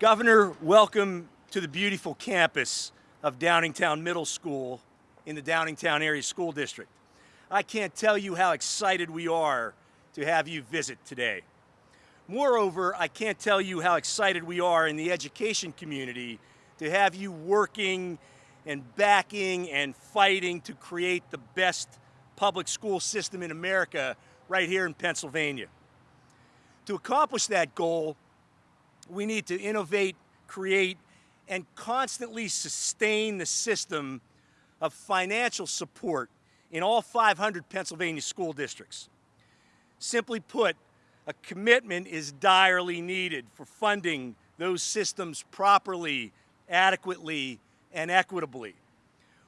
Governor, welcome to the beautiful campus of Downingtown Middle School in the Downingtown Area School District. I can't tell you how excited we are to have you visit today. Moreover, I can't tell you how excited we are in the education community to have you working and backing and fighting to create the best public school system in America right here in Pennsylvania. To accomplish that goal, we need to innovate, create, and constantly sustain the system of financial support in all 500 Pennsylvania school districts. Simply put, a commitment is direly needed for funding those systems properly, adequately, and equitably.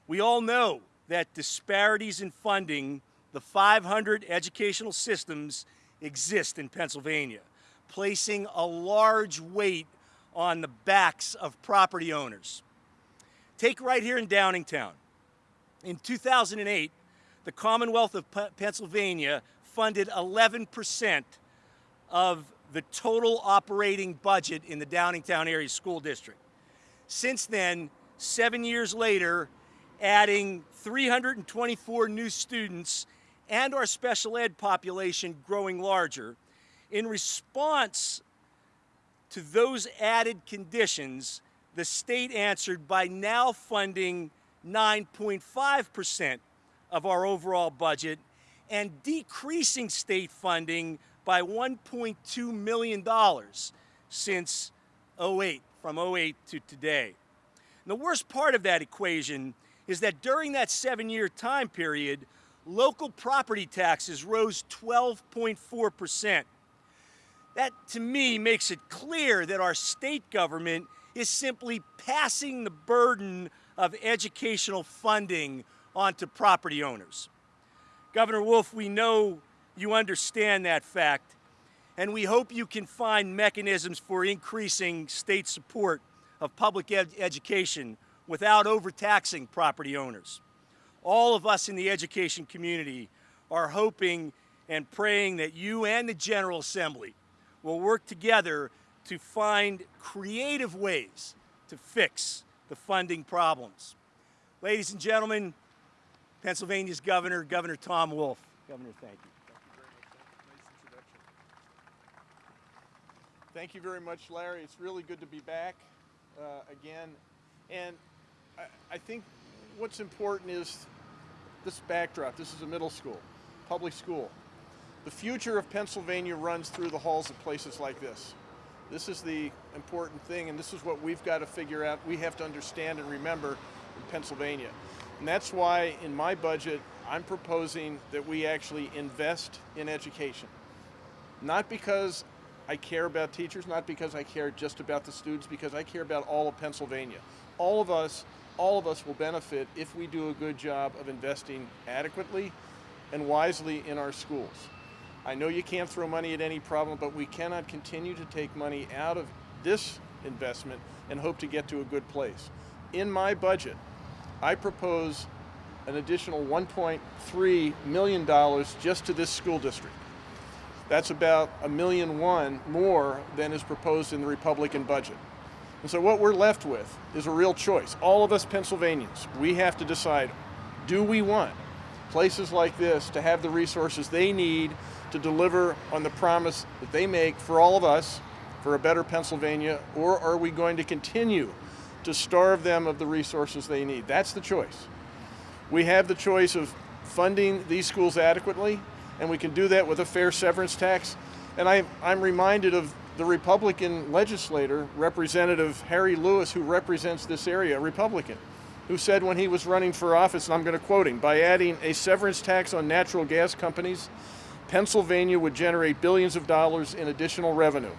We all know that disparities in funding the 500 educational systems exist in Pennsylvania, placing a large weight on the backs of property owners. Take right here in Downingtown. In 2008, the Commonwealth of Pennsylvania funded 11% of the total operating budget in the Downingtown Area School District. Since then, seven years later, adding 324 new students and our special ed population growing larger, in response to those added conditions, the state answered by now funding 9.5% of our overall budget and decreasing state funding by $1.2 million since 08, from 08 to today. And the worst part of that equation is that during that seven-year time period, local property taxes rose 12.4%. That, to me, makes it clear that our state government is simply passing the burden of educational funding onto property owners. Governor Wolf, we know you understand that fact, and we hope you can find mechanisms for increasing state support of public ed education without overtaxing property owners. All of us in the education community are hoping and praying that you and the General Assembly will work together to find creative ways to fix the funding problems. Ladies and gentlemen, Pennsylvania's Governor, Governor Tom Wolf. Governor, thank you. Thank you very much, Larry. It's really good to be back uh, again. And I, I, think what's important is this backdrop. This is a middle school, public school. The future of Pennsylvania runs through the halls of places like this. This is the important thing, and this is what we've got to figure out. We have to understand and remember in Pennsylvania. And that's why in my budget, I'm proposing that we actually invest in education. Not because I care about teachers, not because I care just about the students, because I care about all of Pennsylvania. All of us, all of us will benefit if we do a good job of investing adequately and wisely in our schools. I know you can't throw money at any problem, but we cannot continue to take money out of this investment and hope to get to a good place. In my budget, I propose an additional $1.3 million just to this school district. That's about a million one more than is proposed in the Republican budget. And so what we're left with is a real choice. All of us Pennsylvanians, we have to decide, do we want places like this to have the resources they need to deliver on the promise that they make for all of us for a better Pennsylvania, or are we going to continue to starve them of the resources they need? That's the choice. We have the choice of funding these schools adequately and we can do that with a fair severance tax. And I, I'm reminded of the Republican legislator, Representative Harry Lewis, who represents this area, a Republican, who said when he was running for office, and I'm going to quote him, by adding a severance tax on natural gas companies, Pennsylvania would generate billions of dollars in additional revenue.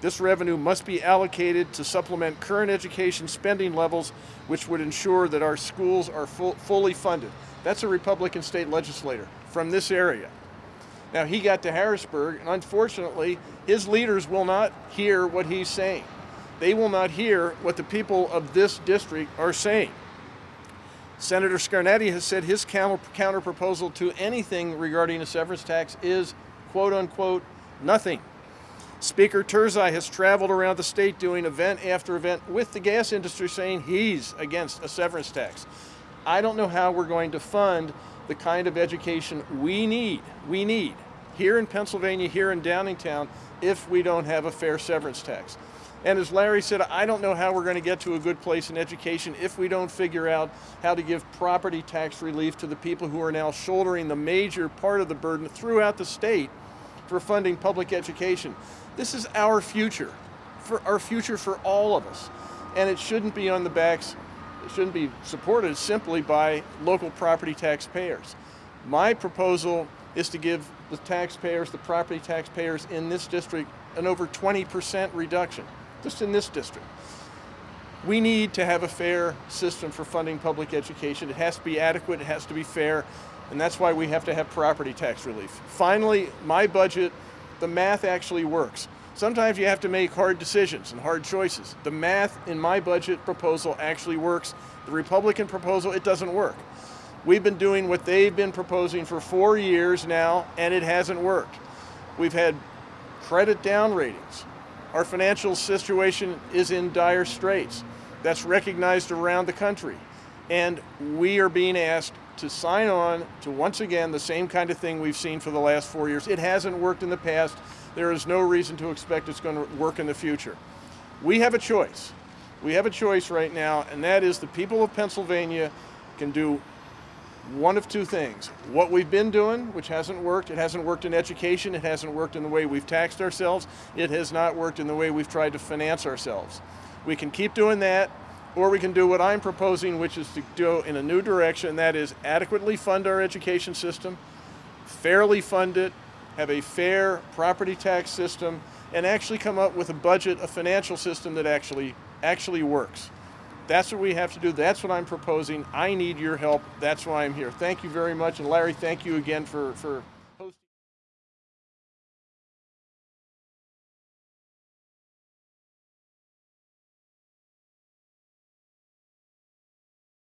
This revenue must be allocated to supplement current education spending levels, which would ensure that our schools are full, fully funded. That's a Republican state legislator from this area. Now he got to Harrisburg, and unfortunately, his leaders will not hear what he's saying. They will not hear what the people of this district are saying. Senator Scarnati has said his counter, counter proposal to anything regarding a severance tax is, quote unquote, nothing. Speaker Turzai has traveled around the state doing event after event with the gas industry saying he's against a severance tax. I don't know how we're going to fund the kind of education we need, we need here in Pennsylvania, here in Downingtown, if we don't have a fair severance tax. And as Larry said, I don't know how we're going to get to a good place in education if we don't figure out how to give property tax relief to the people who are now shouldering the major part of the burden throughout the state for funding public education. This is our future, for our future for all of us. And it shouldn't be on the backs, it shouldn't be supported simply by local property taxpayers. My proposal is to give the taxpayers, the property taxpayers in this district, an over 20% reduction, just in this district. We need to have a fair system for funding public education. It has to be adequate, it has to be fair, and that's why we have to have property tax relief. Finally, my budget, the math actually works. Sometimes you have to make hard decisions and hard choices. The math in my budget proposal actually works. The Republican proposal, it doesn't work. We've been doing what they've been proposing for four years now, and it hasn't worked. We've had credit down ratings. Our financial situation is in dire straits. That's recognized around the country. And we are being asked to sign on to once again the same kind of thing we've seen for the last four years. It hasn't worked in the past. There is no reason to expect it's going to work in the future. We have a choice. We have a choice right now, and that is the people of Pennsylvania can do one of two things. What we've been doing, which hasn't worked, it hasn't worked in education, it hasn't worked in the way we've taxed ourselves, it has not worked in the way we've tried to finance ourselves. We can keep doing that, or we can do what I'm proposing, which is to go in a new direction, that is adequately fund our education system, fairly fund it, have a fair property tax system, and actually come up with a budget, a financial system that actually actually works. That's what we have to do. That's what I'm proposing. I need your help. That's why I'm here. Thank you very much. And Larry, thank you again for, for